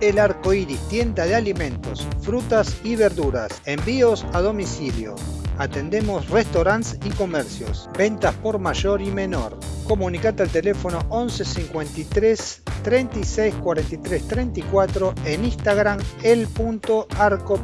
El Arco Iris, tienda de alimentos, frutas y verduras, envíos a domicilio. Atendemos restaurantes y comercios, ventas por mayor y menor. Comunicate al teléfono 11 53 36 43 34 en Instagram el.arco.iris.